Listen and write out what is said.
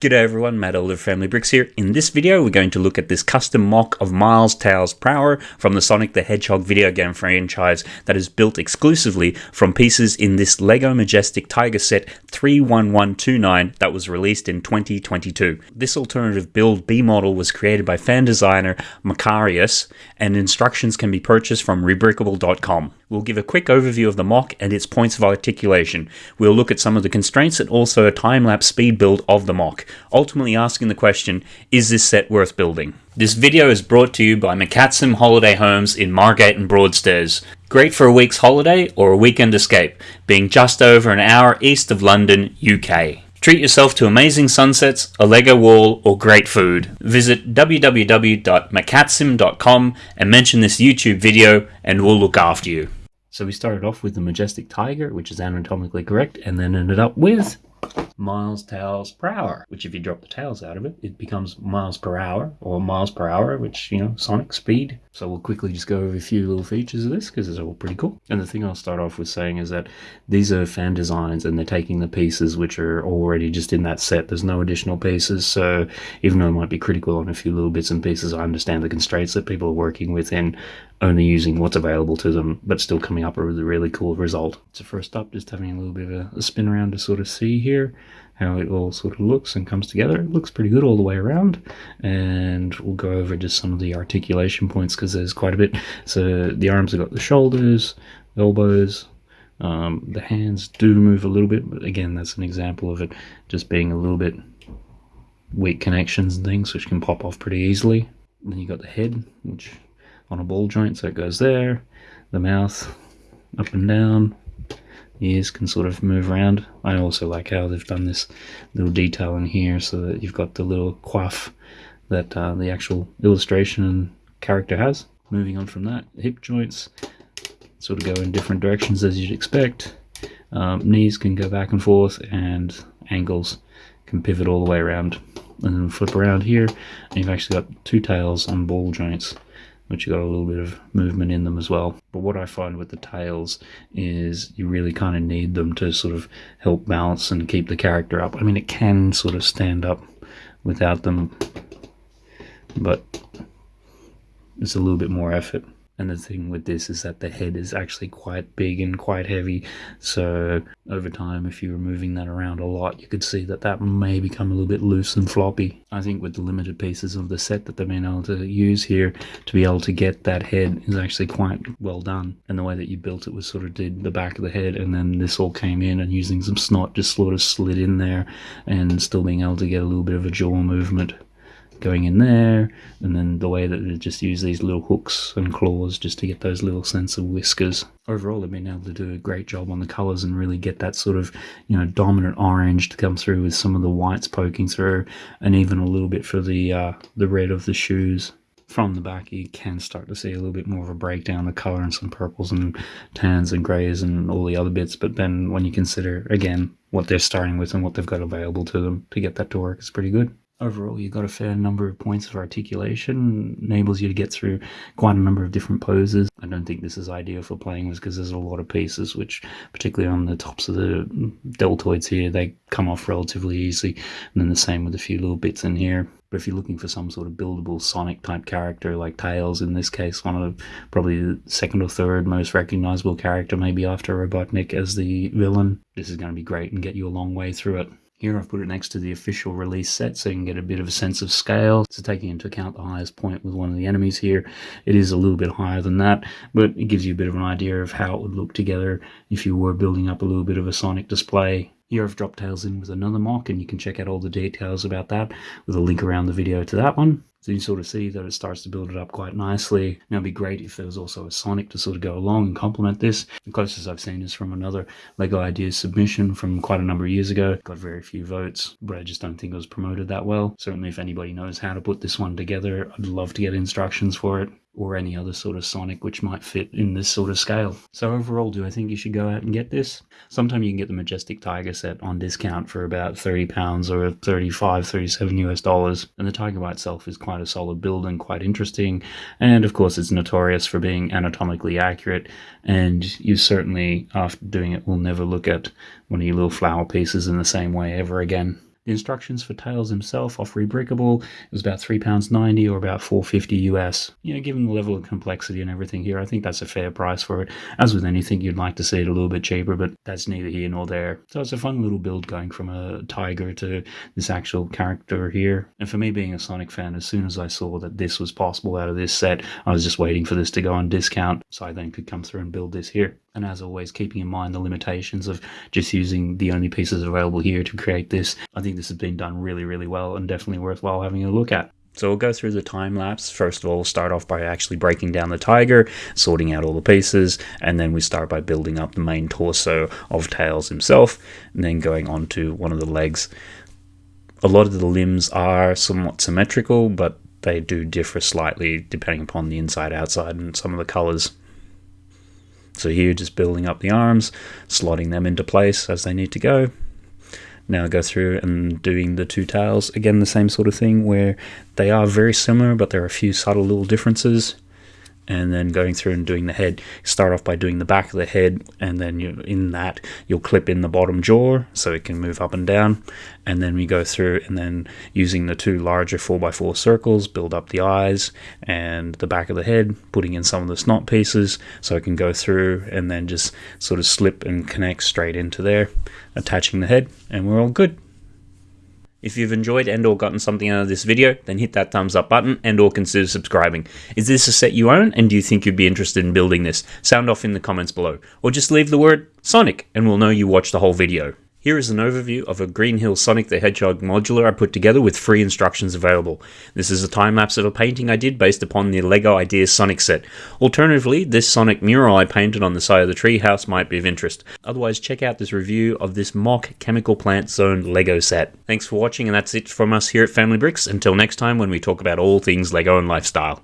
G'day everyone, Matt Elder Family Bricks here. In this video, we're going to look at this custom MOC of Miles Tails Prower from the Sonic the Hedgehog video game franchise that is built exclusively from pieces in this LEGO Majestic Tiger set 31129 that was released in 2022. This alternative build B model was created by fan designer Macarius and instructions can be purchased from rebrickable.com. We'll give a quick overview of the MOC and its points of articulation. We'll look at some of the constraints and also a time-lapse speed build of the MOC, ultimately asking the question, is this set worth building? This video is brought to you by McCatsim Holiday Homes in Margate and Broadstairs. Great for a week's holiday or a weekend escape, being just over an hour east of London, UK. Treat yourself to amazing sunsets, a Lego wall, or great food. Visit www.macatsim.com and mention this YouTube video and we'll look after you. So we started off with the Majestic Tiger, which is anatomically correct, and then ended up with miles tails per hour, which if you drop the tails out of it, it becomes miles per hour or miles per hour, which, you know, sonic speed. So we'll quickly just go over a few little features of this because it's all pretty cool. And the thing I'll start off with saying is that these are fan designs and they're taking the pieces which are already just in that set. There's no additional pieces. So even though I might be critical on a few little bits and pieces, I understand the constraints that people are working within only using what's available to them, but still coming up with a really cool result. So first up, just having a little bit of a, a spin around to sort of see here how it all sort of looks and comes together. It looks pretty good all the way around. And we'll go over just some of the articulation points because there's quite a bit. So the arms have got the shoulders, elbows, um, the hands do move a little bit, but again, that's an example of it just being a little bit weak connections and things, which can pop off pretty easily. And then you got the head, which on a ball joint, so it goes there. The mouth up and down, ears can sort of move around. I also like how they've done this little detail in here so that you've got the little quaff that uh, the actual illustration and character has. Moving on from that, hip joints sort of go in different directions as you'd expect. Um, knees can go back and forth and ankles can pivot all the way around and then flip around here and you've actually got two tails and ball joints which you got a little bit of movement in them as well. But what I find with the tails is you really kind of need them to sort of help balance and keep the character up. I mean, it can sort of stand up without them, but it's a little bit more effort. And the thing with this is that the head is actually quite big and quite heavy. So over time, if you were moving that around a lot, you could see that that may become a little bit loose and floppy. I think with the limited pieces of the set that they've been able to use here to be able to get that head is actually quite well done. And the way that you built it was sort of did the back of the head and then this all came in and using some SNOT just sort of slid in there and still being able to get a little bit of a jaw movement going in there, and then the way that they just use these little hooks and claws just to get those little sense of whiskers. Overall, they've been able to do a great job on the colors and really get that sort of, you know, dominant orange to come through with some of the whites poking through, and even a little bit for the uh, the red of the shoes from the back you can start to see a little bit more of a breakdown of color and some purples and tans and grays and all the other bits but then when you consider again what they're starting with and what they've got available to them to get that to work it's pretty good overall you've got a fair number of points of articulation enables you to get through quite a number of different poses. I don't think this is ideal for playing with because there's a lot of pieces which particularly on the tops of the deltoids here they come off relatively easily. And then the same with a few little bits in here. But if you're looking for some sort of buildable Sonic type character like Tails, in this case, one of the, probably the second or third most recognizable character, maybe after Robotnik as the villain, this is going to be great and get you a long way through it. Here I've put it next to the official release set so you can get a bit of a sense of scale. So taking into account the highest point with one of the enemies here, it is a little bit higher than that, but it gives you a bit of an idea of how it would look together if you were building up a little bit of a Sonic display. Here I've dropped Tails in with another MOC, and you can check out all the details about that with a link around the video to that one. So you sort of see that it starts to build it up quite nicely. Now it'd be great if there was also a Sonic to sort of go along and complement this. The closest I've seen is from another LEGO Ideas submission from quite a number of years ago. Got very few votes, but I just don't think it was promoted that well. Certainly if anybody knows how to put this one together, I'd love to get instructions for it or any other sort of Sonic which might fit in this sort of scale. So overall, do I think you should go out and get this? Sometime you can get the Majestic Tiger set on discount for about 30 pounds or 35, 37 US dollars. And the Tiger by itself is quite a solid build and quite interesting. And of course, it's notorious for being anatomically accurate. And you certainly, after doing it, will never look at one of your little flower pieces in the same way ever again. Instructions for Tails himself off Rebrickable, it was about £3.90 or about 450 US. You know, given the level of complexity and everything here, I think that's a fair price for it. As with anything, you'd like to see it a little bit cheaper, but that's neither here nor there. So it's a fun little build going from a tiger to this actual character here. And for me being a Sonic fan, as soon as I saw that this was possible out of this set, I was just waiting for this to go on discount so I then could come through and build this here. And as always, keeping in mind the limitations of just using the only pieces available here to create this, I think this has been done really, really well and definitely worthwhile having a look at. So we'll go through the time lapse. First of all, we'll start off by actually breaking down the tiger, sorting out all the pieces, and then we start by building up the main torso of Tails himself, and then going on to one of the legs. A lot of the limbs are somewhat symmetrical, but they do differ slightly depending upon the inside, outside, and some of the colors. So here, just building up the arms, slotting them into place as they need to go. Now go through and doing the two tails. Again, the same sort of thing where they are very similar, but there are a few subtle little differences and then going through and doing the head. Start off by doing the back of the head, and then you in that you'll clip in the bottom jaw so it can move up and down. And then we go through and then using the two larger 4x4 circles, build up the eyes and the back of the head, putting in some of the SNOT pieces so it can go through and then just sort of slip and connect straight into there, attaching the head, and we're all good. If you've enjoyed and or gotten something out of this video, then hit that thumbs up button and or consider subscribing. Is this a set you own and do you think you'd be interested in building this? Sound off in the comments below. Or just leave the word Sonic and we'll know you watched the whole video. Here is an overview of a Green Hill Sonic the Hedgehog modular I put together with free instructions available. This is a time lapse of a painting I did based upon the LEGO Ideas Sonic set. Alternatively, this Sonic mural I painted on the side of the treehouse might be of interest. Otherwise, check out this review of this MOC chemical plant zone LEGO set. Thanks for watching and that's it from us here at Family Bricks. Until next time when we talk about all things LEGO and lifestyle.